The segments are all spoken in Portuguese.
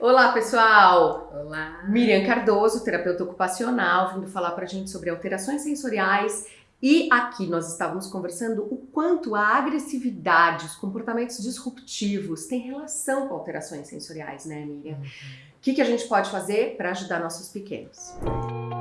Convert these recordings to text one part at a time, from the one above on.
Olá, pessoal! Olá! Miriam Cardoso, terapeuta ocupacional, vindo falar pra gente sobre alterações sensoriais. E aqui nós estávamos conversando o quanto a agressividade, os comportamentos disruptivos têm relação com alterações sensoriais, né, Miriam? O que, que a gente pode fazer para ajudar nossos pequenos? É,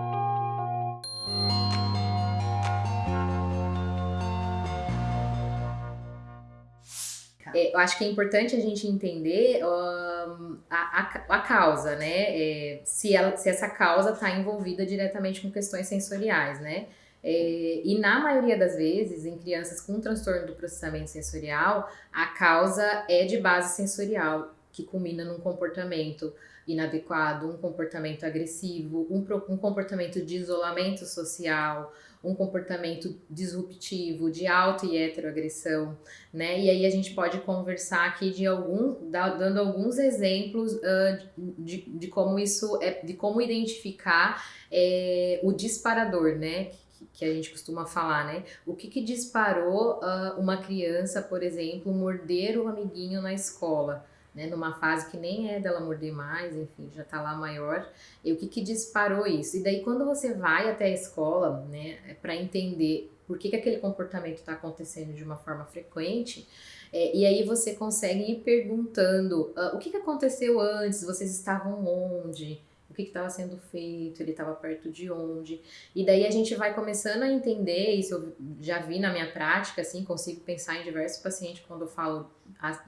eu acho que é importante a gente entender um, a, a, a, causa, né? É, se, ela, se essa causa está envolvida diretamente com questões sensoriais, né? É, e na maioria das vezes, em crianças com transtorno do processamento sensorial, a causa é de base sensorial, que culmina num comportamento inadequado, um comportamento agressivo, um, um comportamento de isolamento social, um comportamento disruptivo, de auto e heteroagressão, né? E aí a gente pode conversar aqui de algum, dando alguns exemplos uh, de, de como isso é, de como identificar é, o disparador, né? que a gente costuma falar, né? O que, que disparou uh, uma criança, por exemplo, morder o amiguinho na escola? Né, numa fase que nem é dela morder mais, enfim, já tá lá maior, e o que que disparou isso? E daí quando você vai até a escola, né, é para entender por que que aquele comportamento está acontecendo de uma forma frequente, é, e aí você consegue ir perguntando uh, o que que aconteceu antes, vocês estavam onde, que estava sendo feito, ele estava perto de onde. E daí a gente vai começando a entender, isso eu já vi na minha prática, assim, consigo pensar em diversos pacientes quando eu falo,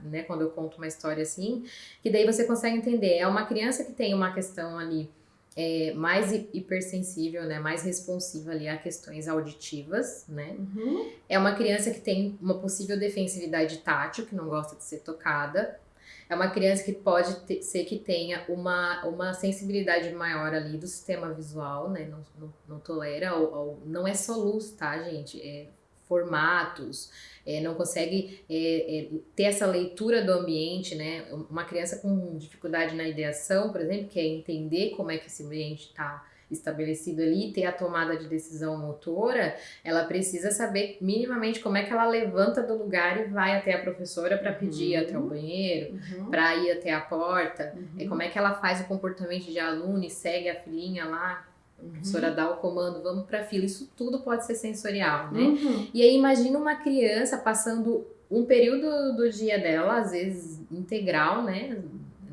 né, quando eu conto uma história assim, que daí você consegue entender, é uma criança que tem uma questão ali é, mais hipersensível, né, mais responsiva ali a questões auditivas, né? Uhum. É uma criança que tem uma possível defensividade tátil, que não gosta de ser tocada, é uma criança que pode ter, ser que tenha uma, uma sensibilidade maior ali do sistema visual, né? Não, não, não tolera, ou, ou, não é só luz, tá, gente? É formatos, é, não consegue é, é, ter essa leitura do ambiente, né? Uma criança com dificuldade na ideação, por exemplo, que é entender como é que esse ambiente está estabelecido ali, ter a tomada de decisão motora, ela precisa saber minimamente como é que ela levanta do lugar e vai até a professora para pedir uhum. até o banheiro, uhum. para ir até a porta, uhum. é como é que ela faz o comportamento de aluno e segue a filhinha lá, a professora uhum. dá o comando, vamos para a fila. Isso tudo pode ser sensorial, né? Uhum. E aí imagina uma criança passando um período do dia dela, às vezes integral, né?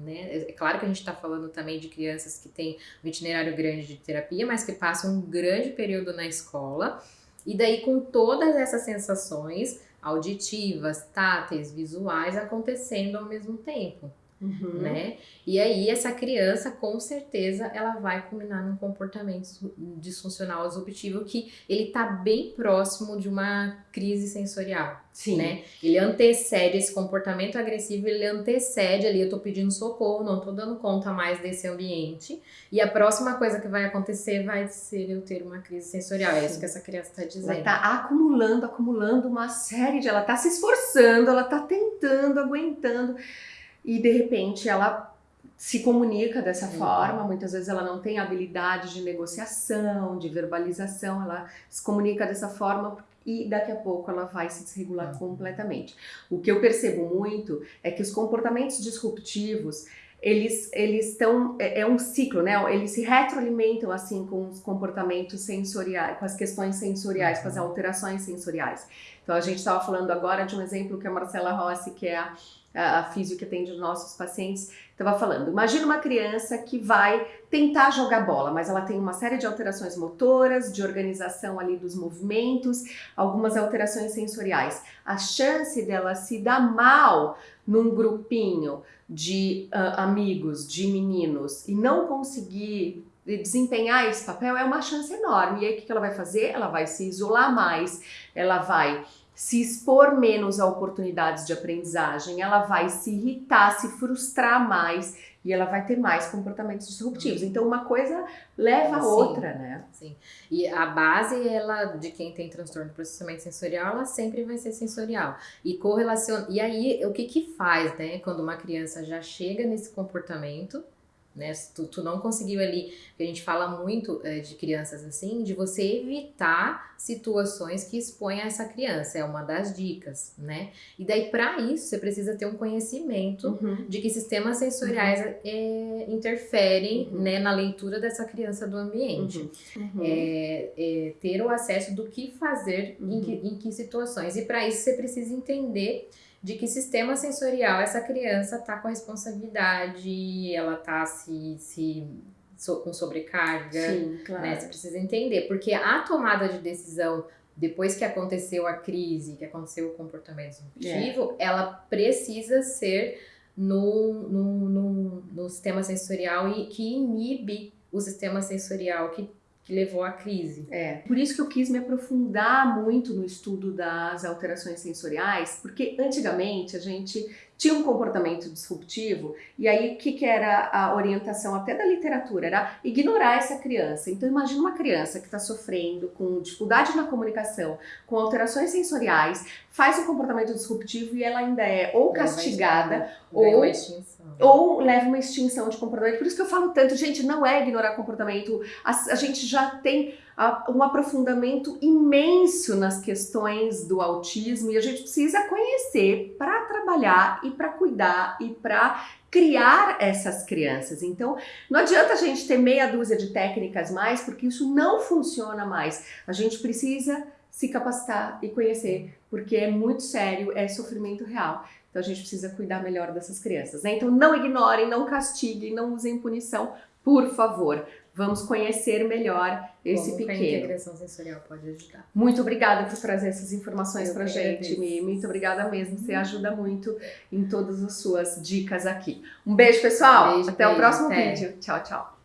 Né? É claro que a gente está falando também de crianças que têm um itinerário grande de terapia, mas que passam um grande período na escola, e daí com todas essas sensações auditivas, táteis, visuais acontecendo ao mesmo tempo. Uhum. Né? E aí essa criança, com certeza, ela vai culminar num comportamento disfuncional disruptivo que ele tá bem próximo de uma crise sensorial, Sim. né? Ele antecede esse comportamento agressivo, ele antecede ali, eu tô pedindo socorro, não tô dando conta mais desse ambiente, e a próxima coisa que vai acontecer vai ser eu ter uma crise sensorial, é isso que essa criança tá dizendo. Ela tá acumulando, acumulando uma série de... ela tá se esforçando, ela tá tentando, aguentando e de repente ela se comunica dessa uhum. forma, muitas vezes ela não tem habilidade de negociação, de verbalização, ela se comunica dessa forma e daqui a pouco ela vai se desregular uhum. completamente. O que eu percebo muito é que os comportamentos disruptivos, eles eles estão é, é, um ciclo, né? Eles se retroalimentam assim com os comportamentos sensoriais, com as questões sensoriais, com as uhum. alterações sensoriais. Então a gente estava falando agora de um exemplo que a Marcela Rossi, que é a a, a físio que atende os nossos pacientes, estava falando. Imagina uma criança que vai tentar jogar bola, mas ela tem uma série de alterações motoras, de organização ali dos movimentos, algumas alterações sensoriais. A chance dela se dar mal num grupinho de uh, amigos, de meninos, e não conseguir desempenhar esse papel é uma chance enorme. E aí o que ela vai fazer? Ela vai se isolar mais, ela vai se expor menos a oportunidades de aprendizagem, ela vai se irritar, se frustrar mais e ela vai ter mais comportamentos disruptivos. Então uma coisa leva a outra, né? Sim. E a base ela de quem tem transtorno de processamento sensorial, ela sempre vai ser sensorial. E correlaciona. E aí o que que faz, né, quando uma criança já chega nesse comportamento né? Tu, tu não conseguiu ali, que a gente fala muito é, de crianças assim, de você evitar situações que expõem essa criança, é uma das dicas, né? E daí, para isso, você precisa ter um conhecimento uhum. de que sistemas sensoriais uhum. é, interferem uhum. né, na leitura dessa criança do ambiente. Uhum. Uhum. É, é, ter o acesso do que fazer em que, uhum. em que situações. E para isso, você precisa entender de que sistema sensorial essa criança está com a responsabilidade, ela está se, se so, com sobrecarga, Sim, claro. né? Você precisa entender, porque a tomada de decisão depois que aconteceu a crise, que aconteceu o comportamento disruptivo, é. ela precisa ser no, no, no, no sistema sensorial e que inibe o sistema sensorial que que levou à crise. É, por isso que eu quis me aprofundar muito no estudo das alterações sensoriais, porque antigamente a gente tinha um comportamento disruptivo e aí o que, que era a orientação até da literatura? Era ignorar essa criança. Então imagina uma criança que está sofrendo com dificuldade na comunicação, com alterações sensoriais, faz um comportamento disruptivo e ela ainda é ou castigada ou, ou leva uma extinção de comportamento. Por isso que eu falo tanto, gente, não é ignorar comportamento. A, a gente já tem um aprofundamento imenso nas questões do autismo e a gente precisa conhecer para trabalhar e para cuidar e para criar essas crianças. Então, não adianta a gente ter meia dúzia de técnicas mais, porque isso não funciona mais. A gente precisa se capacitar e conhecer, porque é muito sério, é sofrimento real. Então a gente precisa cuidar melhor dessas crianças. Né? Então não ignorem, não castiguem, não usem punição, por favor. Vamos conhecer melhor esse Como pequeno. a integração sensorial pode ajudar. Muito obrigada por trazer essas informações para gente, Mi. Muito obrigada mesmo. Você ajuda muito em todas as suas dicas aqui. Um beijo, pessoal. Beijo, Até beijo, o próximo até. vídeo. Tchau, tchau.